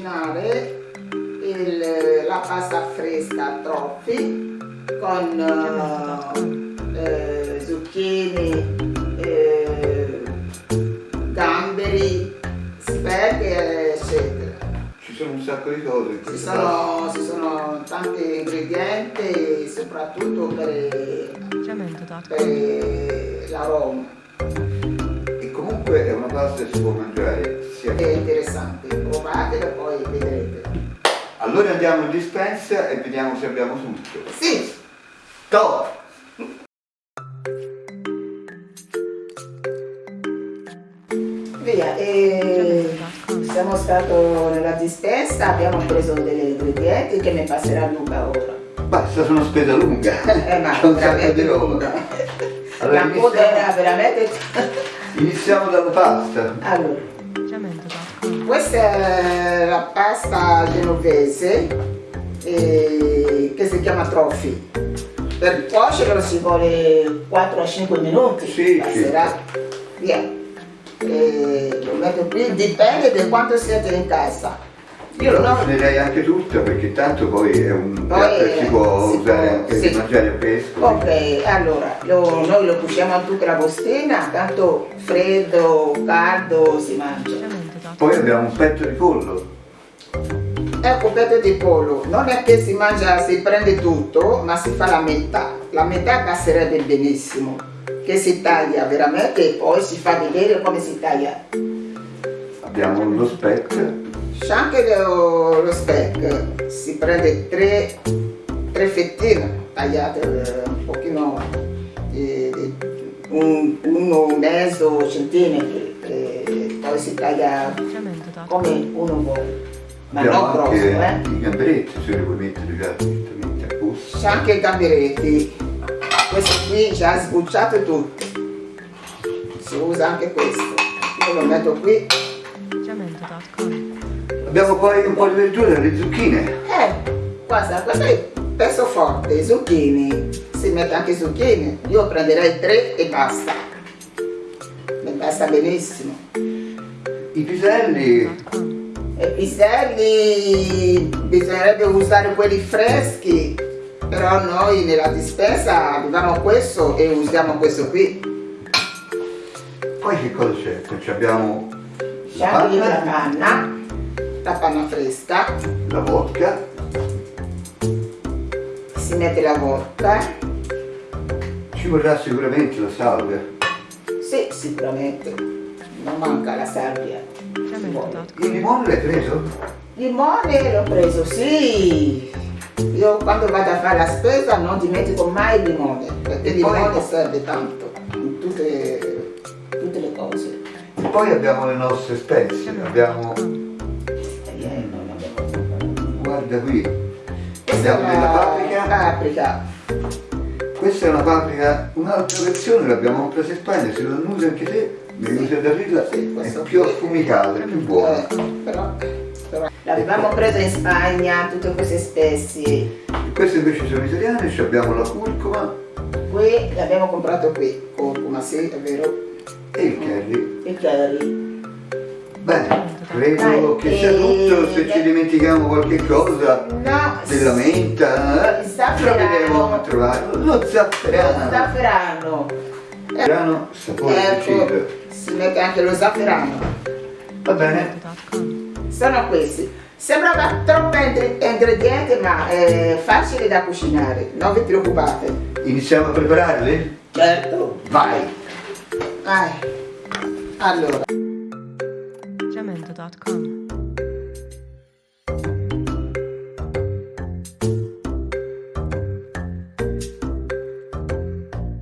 cucinare il, la pasta fresca troppi con eh, zucchine, eh, gamberi, speck eccetera. Ci sono un sacco di cose. Ci sono, ci sono tanti ingredienti soprattutto per, per l'aroma. Pasta si può mangiare sia È interessante, provatelo e poi vedrete. Allora andiamo in dispensa e vediamo se abbiamo tutto. Sì, Top! via. E siamo stati nella dispensa, abbiamo preso degli ingredienti che mi passerà Luca ora. È stata una spesa lunga. Eh, ma C'è un sacco di roba. Allora, La coda era veramente... Iniziamo dalla pasta. Allora, questa è la pasta genovese eh, che si chiama trophy. Per cuocerlo ci vuole 4-5 minuti, Sì, passerà. Via. Eh, lo metto qui, dipende da quanto siete in casa. Io la No. cucinerei anche tutta perché tanto poi è un Poi, piatto che si può si usare può- anche sì. per mangiare fresco. Ok, allora, lo- noi lo cuciamo a tutta la bustina, tanto freddo, caldo si mangia. Poi abbiamo un petto di pollo. Un petto di pollo, non è che si mangia, si prende tutto, ma si fa la metà. La metà passerebbe benissimo, che si taglia veramente e poi si fa vedere come si taglia. Abbiamo lo speck. C'è anche lo, lo speck, si prende tre, tre fettine tagliate eh, un pochino, di, di un, uno mezzo centimetro, e poi si taglia come uno vuole, ma abbiamo non grosso, eh. i gamberetti, se li vuoi mettere già direttamente a posto. C'è anche i gamberetti, questo qui già sbucciato tutto, si usa anche questo, io lo metto qui, Abbiamo poi un po' di verdura, le zucchine. eh, guarda, questo è pezzo forte, zucchine, si mette anche zucchine, io prenderei tre e basta, mi basta benissimo. I piselli, E i piselli bisognerebbe usare quelli freschi, però noi nella dispensa abbiamo questo e usiamo questo qui. poi che cosa c'è? Ci abbiamo la panna, la panna fresca, la vodka, si mette la vodka, ci vorrà sicuramente la salvia. sì sicuramente, non manca la salvia. Il limone l'hai preso? Limone l'ho preso, sì! Io quando vado a fare la spesa non dimentico mai il limone, perché il poi- limone serve tanto in tutte, tutte le cose. E poi abbiamo le nostre spezie, abbiamo, guarda qui, Questa è abbiamo della la paprika, paprika. questa è una paprika, un'altra versione, l'abbiamo presa in Spagna, se lo annusi anche te, usi da dirla, Sì, è più affumicata, è più buona. Eh, però, però l'avevamo preso in Spagna, tutte queste spezie. E queste invece sono italiane, ci abbiamo la curcuma Qui l'abbiamo comprato qui, curcuma, sì, è vero, e il curry. il curry. Bene, credo Dai, che sia e- tutto, se ci dimentichiamo qualche cosa No, della menta, Il eh, zafferano. proveremo a trovarlo. Lo lo zafferano. zafferano. Zafferano, sapore Ecco, deciso. si mette anche lo zafferano. Va bene, Sono questi. Sembrava troppo ingre- ingredienti, ma è facile da cucinare, non vi preoccupate. iniziamo a prepararli? Certo. Vai! Vai. Allora. gmail.com.